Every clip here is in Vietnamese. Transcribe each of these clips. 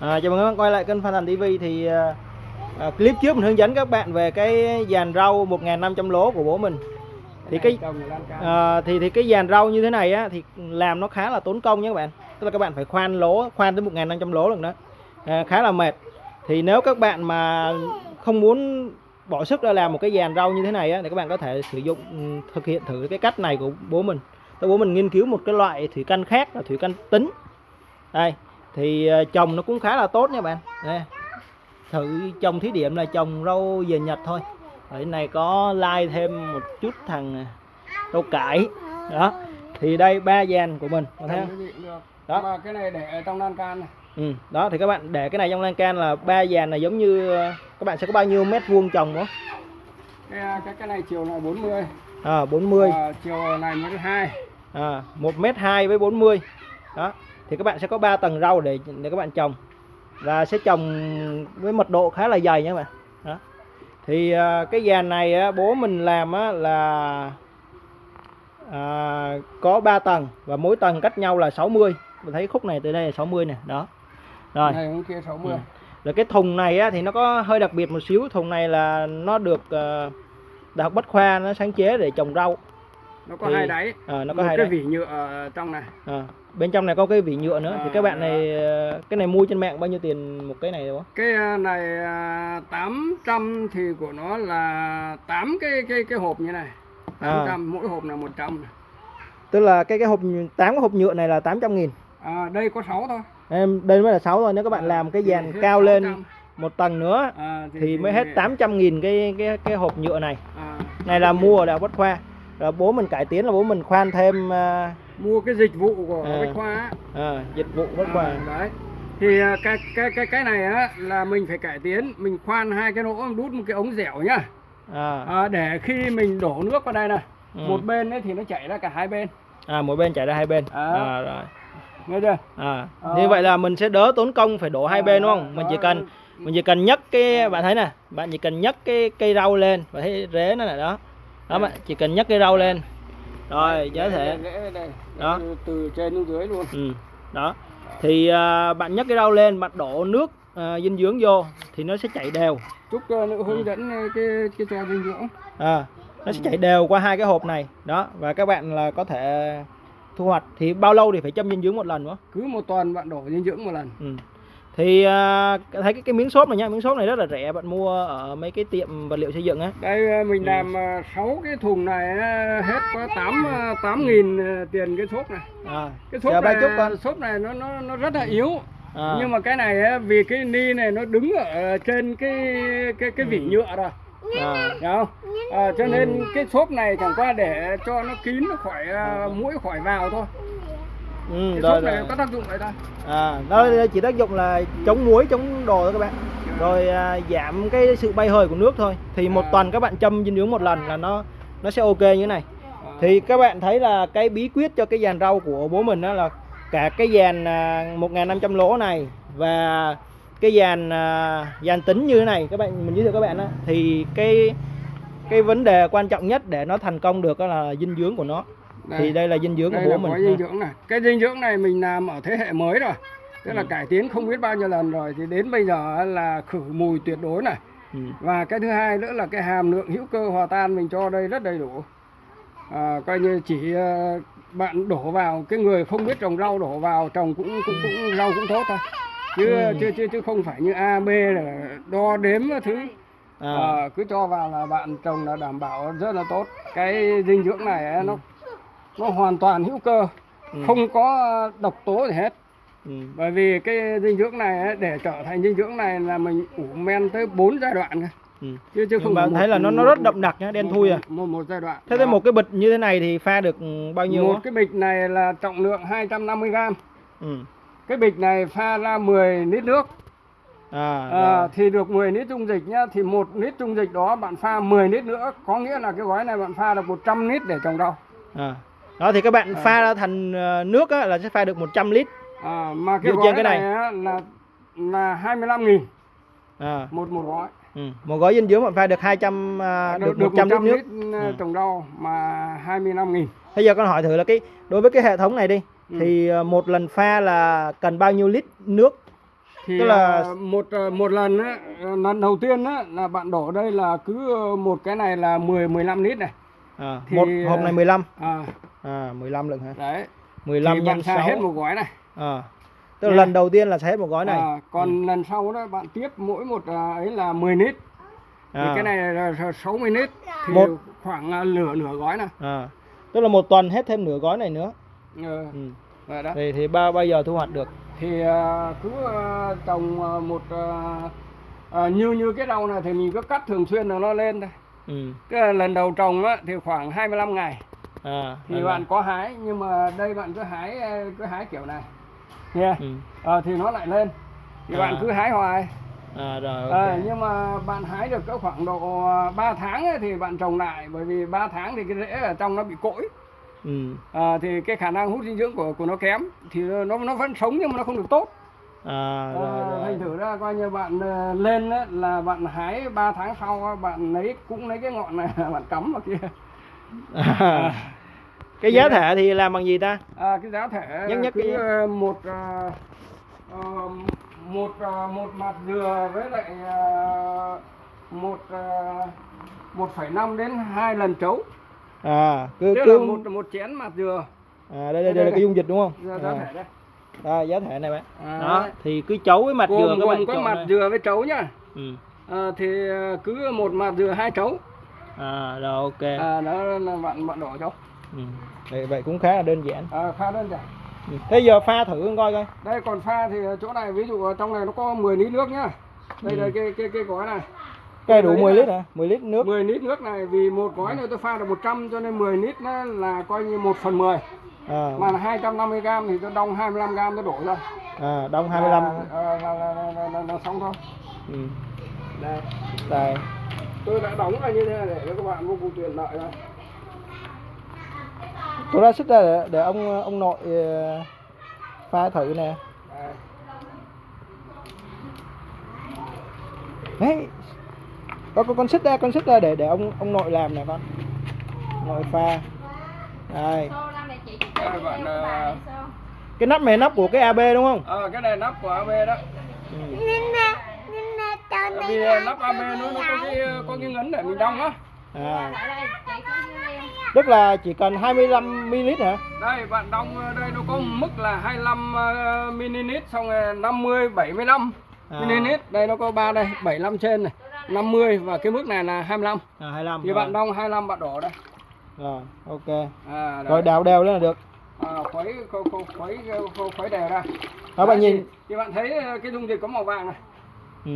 À, chào mừng các bạn quay lại kênh Phan Thành TV thì à, à, clip trước mình hướng dẫn các bạn về cái dàn rau 1.500 lỗ của bố mình. Thì cái à, thì thì cái dàn rau như thế này á thì làm nó khá là tốn công nhé các bạn. Tức là các bạn phải khoan lỗ khoan tới 1.500 lỗ lần đó. À, khá là mệt. Thì nếu các bạn mà không muốn bỏ sức ra làm một cái dàn rau như thế này á thì các bạn có thể sử dụng ừ, thực hiện thử cái cách này của bố mình. Tôi bố mình nghiên cứu một cái loại thủy canh khác là thủy canh tính. Đây thì ờ, trồng nó cũng khá là tốt nha bạn đây. thử trồng thí điểm là trồng rau về nhật thôi ở này có lai thêm một chút thằng à, rau cải đó thì đây ba dàn của mình có thấy không. Đó. Mà cái này để ở trong lan can này. ừ. đó thì các bạn để cái này trong lan can là ba dàn này giống như ờ, các bạn sẽ có bao nhiêu mét vuông trồng đó Cái, cái, cái này chiều này 40. à 40 À, chiều này 12. à, 1 mét 2 với 40 đó thì các bạn sẽ có 3 tầng rau để để các bạn trồng và sẽ trồng với mật độ khá là dày nha các bạn đó thì à, cái dàn này á, bố mình làm á, là à, có 3 tầng và mỗi tầng cách nhau là 60 mình thấy khúc này từ đây là 60 nè đó rồi Này kia 60. Ừ. rồi cái thùng này á, thì nó có hơi đặc biệt một xíu thùng này là nó được uh, đại học bách khoa nó sáng chế để trồng rau Nó có Thì- hai đáy. Ờ, nó Một có hai cái đáy. vỉ nhựa trong này. À, bên trong này có cái vỉ nhựa nữa thì À, các bạn này ờ, cái này mua trên mạng bao nhiêu tiền một cái này đúng không? Cái à, này à, 800 thì của nó là 8 cái cái cái hộp như này. À. 800 mỗi hộp là 100 này. Tức là cái cái hộp 8 cái hộp nhựa này là 800 nghìn À, đây có 6 thôi. em đây mới là 6 thôi nếu các bạn À, làm cái thì dàn cao lên 600. một tầng nữa À, thì mới hết 800 nghìn cái cái cái hộp nhựa này À, này là mua ở đại học bách khoa rồi bố mình cải tiến là bố mình khoan thêm à, mua cái dịch vụ của À. Bách Khoa á. à, dịch vụ bách khoa À, đấy thì à, cái cái cái cái này á là mình phải cải tiến mình khoan hai cái lỗ đút một cái ống dẻo nhá à, à, để khi mình đổ nước vào đây này ừ. một bên ấy thì nó chảy ra cả hai bên à mỗi bên chảy ra hai bên À. à, rồi nghe chưa à. Ờ. như vậy là mình sẽ đỡ tốn công phải đổ hai À, bên đúng không mình chỉ đó. cần mình chỉ cần nhấc cái bạn thấy nè bạn chỉ cần nhấc cái cây rau lên và thấy rễ nó là đó đó bạn chỉ cần nhấc cây rau lên rồi giới đây. Đó. Từ, trên xuống dưới luôn ừ. đó thì à, bạn nhấc cái rau lên bạn đổ nước à, dinh dưỡng vô thì nó sẽ chảy đều chúc uh, hướng dẫn uh, cái cái cho dinh dưỡng à, nó sẽ chảy đều qua hai cái hộp này đó và các bạn là có thể thu hoạch thì bao lâu thì phải châm dinh dưỡng một lần nữa cứ một tuần bạn đổ dinh dưỡng một lần Ừ. Thì à, thấy cái cái miếng xốp này nha, miếng xốp này rất là rẻ, bạn mua ở mấy cái tiệm vật liệu xây dựng á. đây uh, mình Ừ. làm uh, 6 cái thùng này uh, hết có 8 uh, 8 nghìn uh, tiền cái xốp này À, cái xốp này chút con. xốp này nó nó nó rất là yếu À, nhưng mà cái này vì cái ni này nó đứng ở trên cái cái cái vỉ Ừ. nhựa rồi à, không à, cho nên cái xốp này chẳng qua để cho nó kín nó khỏi à, mũi khỏi vào thôi ừ, cái rồi, xốp này có tác dụng vậy thôi À, nó chỉ tác dụng là chống muối, chống đồ thôi các bạn. Rồi à, giảm cái sự bay hơi của nước thôi. Thì một À. tuần các bạn châm dinh dưỡng một lần là nó nó sẽ ok như thế này. À, Thì các bạn thấy là cái bí quyết cho cái dàn rau của bố mình đó là cả cái dàn à, 1.500 lỗ này và cái dàn à, dàn tính như thế này các bạn mình giới thiệu các bạn đó thì cái cái vấn đề quan trọng nhất để nó thành công được đó là dinh dưỡng của nó đây, thì đây. là dinh dưỡng đây của là bố mình có dinh dưỡng này. Cái dinh dưỡng này mình làm ở thế hệ mới rồi. Tức là Ừ. cải tiến không biết bao nhiêu lần rồi thì đến bây giờ là khử mùi tuyệt đối này. Ừ. và cái thứ hai nữa là cái hàm lượng hữu cơ hòa tan mình cho đây rất đầy đủ. À, coi như chỉ ờ, bạn đổ vào cái người không biết trồng rau đổ vào trồng cũng cũng cũng rau cũng tốt thôi. Chứ Ừ. chứ chứ chứ không phải như A B là đo đếm thứ. À, Ờ, cứ cho vào là bạn trồng là đảm bảo rất là tốt. Cái dinh dưỡng này ấy, nó nó hoàn toàn hữu cơ Ừ. không có độc tố gì hết ừ. bởi vì cái dinh dưỡng này ấy, để trở thành dinh dưỡng này là mình ủ men tới 4 giai đoạn cơ. Ừ. chứ chứ không bạn một- thấy là nó nó rất đậm đặc nhá, đen một- thui à. một, một giai đoạn Thế Đó. thì một cái bịch như thế này thì pha được bao nhiêu một á? cái bịch này là trọng lượng 250 gram Ừ. cái bịch này pha ra 10 lít nước À, à, rồi. thì được 10 lít dung dịch nhá thì một lít dung dịch đó bạn pha 10 lít nữa có nghĩa là cái gói này bạn pha được 100 lít để trồng rau à. Đó thì các bạn À. pha ra thành ờ, nước á, là sẽ pha được 100 lít. à, mà cái Dựa gói trên cái này, này. là là 25 nghìn À. một một gói Ừ. Một gói dinh dưỡng bạn pha được 200 à, được, 100 lít nước. ờ, Ừ. trồng rau mà 25 nghìn Bây giờ con hỏi thử là cái đối với cái hệ thống này đi Ừ. thì ờ, một lần pha là cần bao nhiêu lít nước thì Tức là- à, một à, một lần á à, lần đầu tiên á là bạn đổ đây là cứ một cái này là 10 15 lít này à, Thì, một hộp ờ, này 15 à à 15 lượng hả? Đấy. 15 thì nhân bạn xài 6 hết một gói này. À. tức là lần đầu tiên là sẽ hết một gói này. À, còn lần sau đó bạn tiếp mỗi một ấy là 10 lít thì à. cái này là 60 lít thì Một- khoảng nửa nửa gói này. À. tức là một tuần hết thêm nửa gói này nữa. Ừ. ừ. vậy đó. Thì thì bao bao giờ thu hoạch được. Thì cứ trồng một như như cái rau này thì mình cứ cắt thường xuyên là nó lên thôi ừ. cái lần đầu trồng á, thì khoảng 25 ngày. À thì là- bạn có hái nhưng mà đây bạn cứ hái à, cứ hái kiểu này. Nha ừ. Ờ, thì nó lại lên. Thì À. bạn cứ hái hoài. À rồi Ờ, nhưng mà bạn hái được cỡ khoảng độ 3 tháng ấy, thì bạn trồng lại. Bởi vì 3 tháng thì cái rễ ở trong nó bị cỗi. Ừ. Ờ, thì cái khả năng hút dinh dưỡng của của nó kém. Thì nó nó vẫn sống nhưng mà nó không được tốt à rồi, Ờ, rồi. thành thử ra coi như bạn ờ, lên á, là bạn hái 3 tháng sau bạn lấy cũng lấy cái ngọn này bạn cắm vào kia À. cái giá thể thì làm bằng gì ta à, cái giá thể nhắc cứ cái- ờ, một ờ, ờ, một ờ, một mặt dừa với lại ờ, một ờ, 1,5 đến 2 lần trấu à cứ tức cứ là một một chén mặt dừa à đây đây, đây là cái dung dịch đúng không giá à. đây à, giá thể này bạn. À, đó thì cứ chấu với mặt dừa gồm các bạn có mặt đây. dừa với trấu nhá. Ừ. à, thì ờ, cứ một mặt dừa hai trấu à rồi ok. À, đó là bạn bạn đổ cho ừ. vậy, vậy cũng khá là đơn giản. À, khá đơn giản. Ừ. thế giờ pha thử coi coi. Đây còn pha thì chỗ này ví dụ trong này nó có 10 lít nước nhá. Đây Ừ. là cái cái cái gói này. Cái đủ Đấy 10 là- lít hả? 10 lít nước. 10 lít nước này vì một gói này tôi pha được 100 cho nên 10 lít nó là coi như 1 phần 10 à, mà là 250 gram thì tôi đong 25 gram tôi đổ ra à đông 25 là, là, là, là, là, là, là xong thôi. Ừ. đây. Đây. Tôi đã đóng là như thế này để cho các bạn vô cùng tiện lợi đây tôi ra xích ra để, để ông ông nội ờ, pha thử nè. Đây. đấy. Có con con xích ra con xích ra để để ông ông nội làm nè con. Nội pha. Đây Đây, bạn ờ, cái nắp này nắp của cái AB đúng không? Ờ, cái này nắp của AB đó. Ừ. vì ờ, nắp AB nó nó có cái có cái ngấn để mình đong á. À. Tức là chỉ cần 25 ml hả? Đây bạn đong ờ, đây nó có mức là 25 ờ, ml xong rồi 50 75 À. ml đây nó có ba đây 75 trên này 50 và cái mức này là 25 à 25 thì rồi. bạn đong 25 bạn đổ đây. Rồi ok. À, đấy. rồi đào đều lên là được à, khuấy khuấy khuấy khuấy, đều ra. Đó bạn Đấy, nhìn. thì, bạn thấy ờ, cái dung dịch có màu vàng này. Ừ.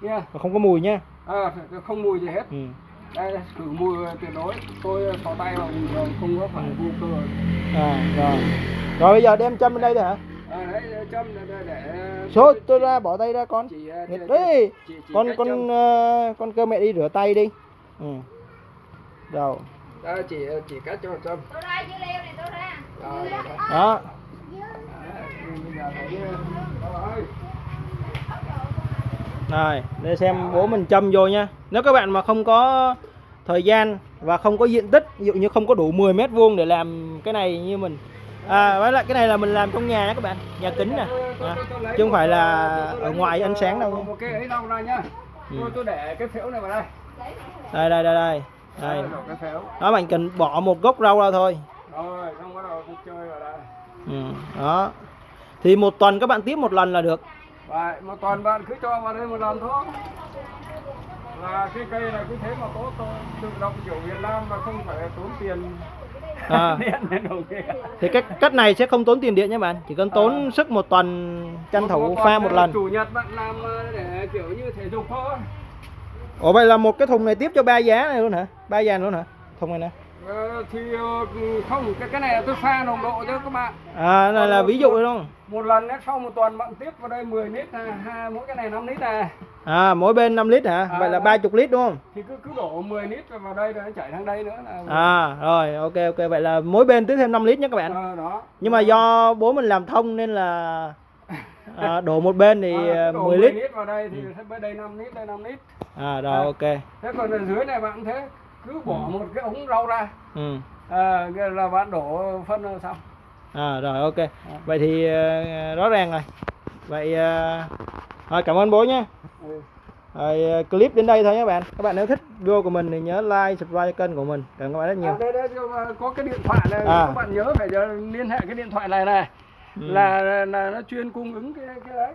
nha. Không có mùi nha à, không mùi gì hết. Ừ. đây khử mùi tuyệt đối. Tôi xỏ tay vào không có phải vô cơ. À rồi. Rồi bây giờ đem châm bên đây thôi hả? À, đấy châm để, để, số tôi ra bỏ tay ra con. chị, ờ, Nghịch chị- đấy. chị- chị con con châm. ờ, con cơ mẹ đi rửa tay đi. Ừ. rồi. Đây, chị chị cách cho châm. Tôi ra dưa leo này tôi ra. Đó rồi. Rồi, để xem bố mình châm vô nha. Nếu các bạn mà không có thời gian và không có diện tích, ví dụ như không có đủ 10 mét vuông để làm cái này như mình. À, với lại cái này là mình làm trong nhà nha các bạn, nhà kính nè. À, chứ không phải là ở ngoài ánh sáng đâu nha. Ừ. tôi tôi để cái phễu này vào đây Đây đây đây đây. Đây. Đó bạn cần bỏ một gốc rau ra thôi. Rồi xong bắt đầu tôi chơi vào đây Ừ. Đó. Thì một tuần các bạn tiếp một lần là được. Vậy, một tuần bạn cứ cho vào đây một lần thôi là cái cây này cứ thế mà tốt thôi tự động kiểu Việt Nam mà không phải tốn tiền À. điện Thì cách cách này sẽ không tốn tiền điện nha bạn, chỉ cần tốn À. sức một tuần tranh thủ pha một lần. chủ nhật bạn làm ờ, để kiểu như thể dục thôi Ủa vậy là một cái thùng này tiếp cho ba giá này luôn hả? Ba giá luôn hả? Thùng này nè. Ờ, thì ờ, không cái cái này là tôi pha nồng độ cho các bạn À này là ví dụ đúng không? một lần sau một tuần bạn tiếp vào đây 10 lít à, hai mỗi cái này 5 lít này À mỗi bên 5 lít hả? À, Vậy là đó. 30 lít đúng không? thì cứ cứ đổ 10 lít vào đây rồi nó chảy sang đây nữa là À rồi ok ok vậy là mỗi bên tiếp thêm 5 lít nhé các bạn. Ờ, đó Nhưng mà do bố mình làm thông nên là à, đổ một bên thì À, à, đổ 10 lít. lít vào đây thì ừ. bên đây 5 lít đây 5 lít À rồi À. ok. thế còn ở dưới này bạn thế cứ bỏ một cái ống rau ra Ừ. à, là bạn đổ phân là xong À rồi ok. Vậy thì à, rõ ràng rồi. Vậy à, rồi cảm ơn bố nhé Ừ. rồi ờ, clip đến đây thôi nhé bạn các bạn nếu thích video của mình thì nhớ like subscribe kênh của mình cảm ơn các bạn rất nhiều À, đây, đây, có cái điện thoại này À. các bạn nhớ phải liên hệ cái điện thoại này này Ừ. là, là là nó chuyên cung ứng cái cái đấy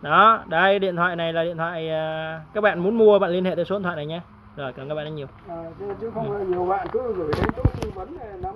đó đây điện thoại này là điện thoại ờ, các bạn muốn mua bạn liên hệ tới số điện thoại này nhé rồi cảm ơn các bạn rất nhiều. À, chứ, chứ không nhiều bạn cứ gửi đến chỗ tư vấn này nắm